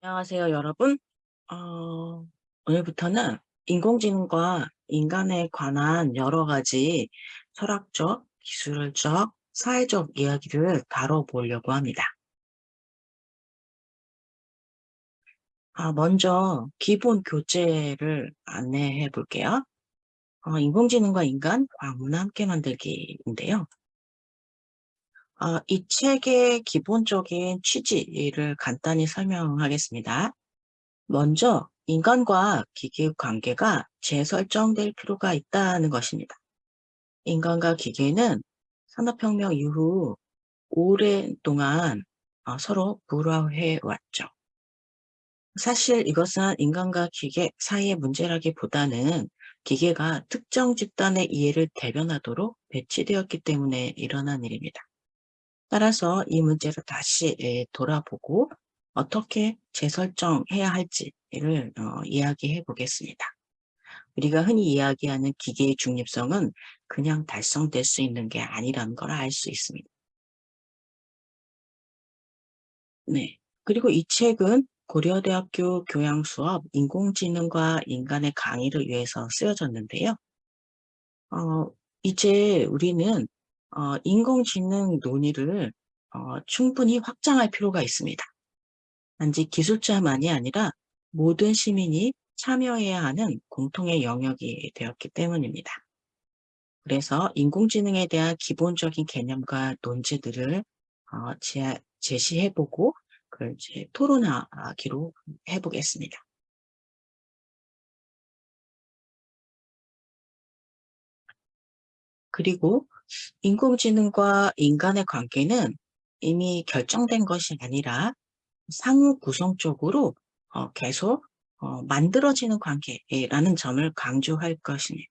안녕하세요, 여러분. 어, 오늘부터는 인공지능과 인간에 관한 여러 가지 철학적, 기술적, 사회적 이야기를 다뤄보려고 합니다. 아, 먼저 기본 교재를 안내해 볼게요. 어, 인공지능과 인간 광문 함께 만들기인데요. 어, 이 책의 기본적인 취지를 간단히 설명하겠습니다. 먼저 인간과 기계의 관계가 재설정될 필요가 있다는 것입니다. 인간과 기계는 산업혁명 이후 오랜동안 어, 서로 불화해 왔죠. 사실 이것은 인간과 기계 사이의 문제라기보다는 기계가 특정 집단의 이해를 대변하도록 배치되었기 때문에 일어난 일입니다. 따라서 이 문제를 다시 예, 돌아보고 어떻게 재설정해야 할지를 어, 이야기해 보겠습니다. 우리가 흔히 이야기하는 기계의 중립성은 그냥 달성될 수 있는 게 아니라는 걸 알 수 있습니다. 네. 그리고 이 책은 고려대학교 교양수업 인공지능과 인간의 강의를 위해서 쓰여졌는데요. 어, 이제 우리는 어, 인공지능 논의를 어, 충분히 확장할 필요가 있습니다. 단지 기술자만이 아니라 모든 시민이 참여해야 하는 공통의 영역이 되었기 때문입니다. 그래서 인공지능에 대한 기본적인 개념과 논지들을 어, 제, 제시해보고 그걸 이제 토론하기로 해보겠습니다. 그리고 인공지능과 인간의 관계는 이미 결정된 것이 아니라 상호 구성적으로 어, 계속 어, 만들어지는 관계라는 점을 강조할 것입니다.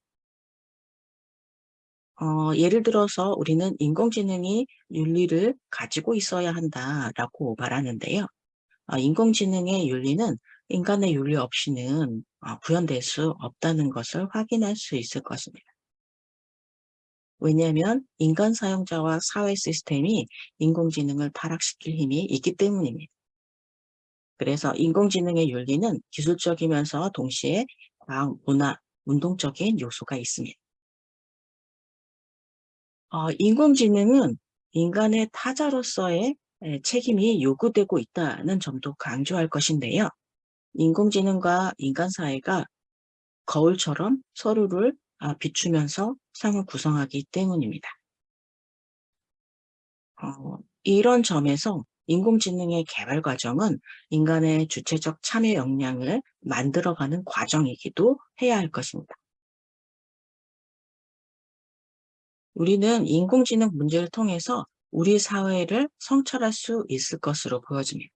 어, 예를 들어서 우리는 인공지능이 윤리를 가지고 있어야 한다라고 말하는데요. 어, 인공지능의 윤리는 인간의 윤리 없이는 어, 구현될 수 없다는 것을 확인할 수 있을 것입니다. 왜냐하면 인간 사용자와 사회 시스템이 인공지능을 타락시킬 힘이 있기 때문입니다. 그래서 인공지능의 윤리는 기술적이면서 동시에 과학, 문화, 운동적인 요소가 있습니다. 어, 인공지능은 인간의 타자로서의 책임이 요구되고 있다는 점도 강조할 것인데요. 인공지능과 인간 사회가 거울처럼 서로를 아, 비추면서 상을 구성하기 때문입니다. 어, 이런 점에서 인공지능의 개발 과정은 인간의 주체적 참여 역량을 만들어가는 과정이기도 해야 할 것입니다. 우리는 인공지능 문제를 통해서 우리 사회를 성찰할 수 있을 것으로 보여집니다.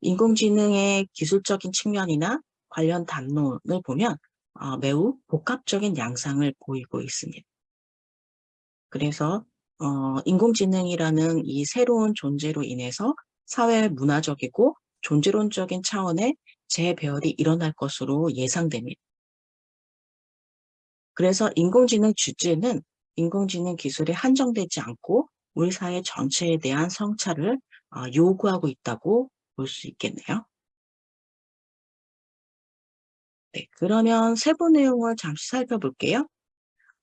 인공지능의 기술적인 측면이나 관련 담론을 보면 어, 매우 복합적인 양상을 보이고 있습니다. 그래서 어, 인공지능이라는 이 새로운 존재로 인해서 사회 문화적이고 존재론적인 차원의 재배열이 일어날 것으로 예상됩니다. 그래서 인공지능 주제는 인공지능 기술에 한정되지 않고 우리 사회 전체에 대한 성찰을 어, 요구하고 있다고 볼 수 있겠네요. 네, 그러면 세부 내용을 잠시 살펴볼게요.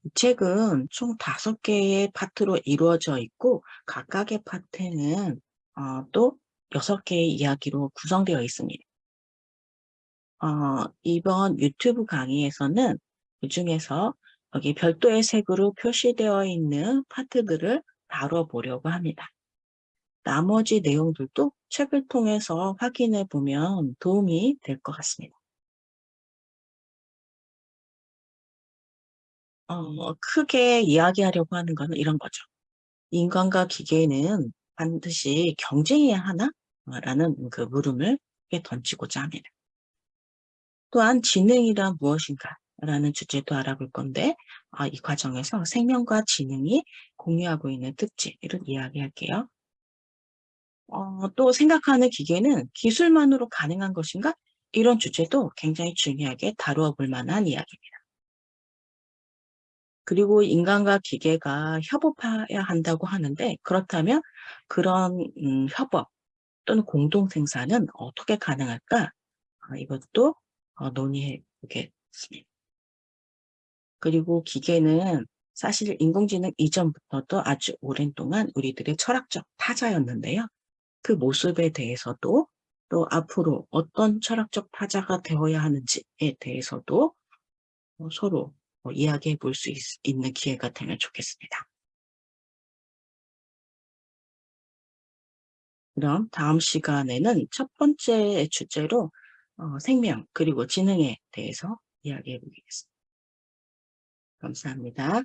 이 책은 총 다섯 개의 파트로 이루어져 있고 각각의 파트는 어, 또 여섯 개의 이야기로 구성되어 있습니다. 어, 이번 유튜브 강의에서는 그 중에서 여기 별도의 색으로 표시되어 있는 파트들을 다뤄보려고 합니다. 나머지 내용들도 책을 통해서 확인해 보면 도움이 될 것 같습니다. 어, 크게 이야기하려고 하는 것은 이런 거죠. 인간과 기계는 반드시 경쟁해야 하나? 라는 그 물음을 던지고자 합니다. 또한 지능이란 무엇인가? 라는 주제도 알아볼 건데 아, 이 과정에서 생명과 지능이 공유하고 있는 특징을 이야기할게요. 어, 또 생각하는 기계는 기술만으로 가능한 것인가? 이런 주제도 굉장히 중요하게 다루어 볼 만한 이야기입니다. 그리고 인간과 기계가 협업해야 한다고 하는데 그렇다면 그런 음, 협업, 또는 공동 생산은 어떻게 가능할까? 어, 이것도 어, 논의해 보겠습니다. 그리고 기계는 사실 인공지능 이전부터도 아주 오랜 동안 우리들의 철학적 타자였는데요. 그 모습에 대해서도 또 앞으로 어떤 철학적 타자가 되어야 하는지에 대해서도 어, 서로 어, 이야기해 볼 수 있는 기회가 되면 좋겠습니다. 그럼 다음 시간에는 첫 번째 주제로 어, 생명 그리고 지능에 대해서 이야기해 보겠습니다. 감사합니다.